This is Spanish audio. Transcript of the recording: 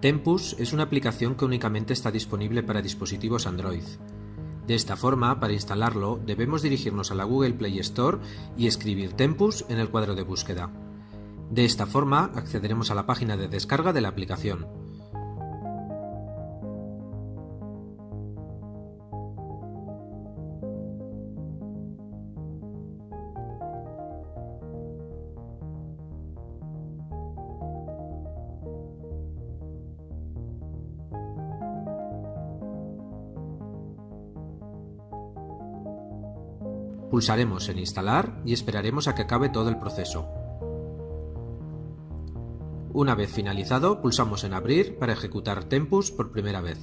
Tempus es una aplicación que únicamente está disponible para dispositivos Android. De esta forma, para instalarlo, debemos dirigirnos a la Google Play Store y escribir Tempus en el cuadro de búsqueda. De esta forma, accederemos a la página de descarga de la aplicación. Pulsaremos en Instalar y esperaremos a que acabe todo el proceso. Una vez finalizado, pulsamos en Abrir para ejecutar Tempus por primera vez.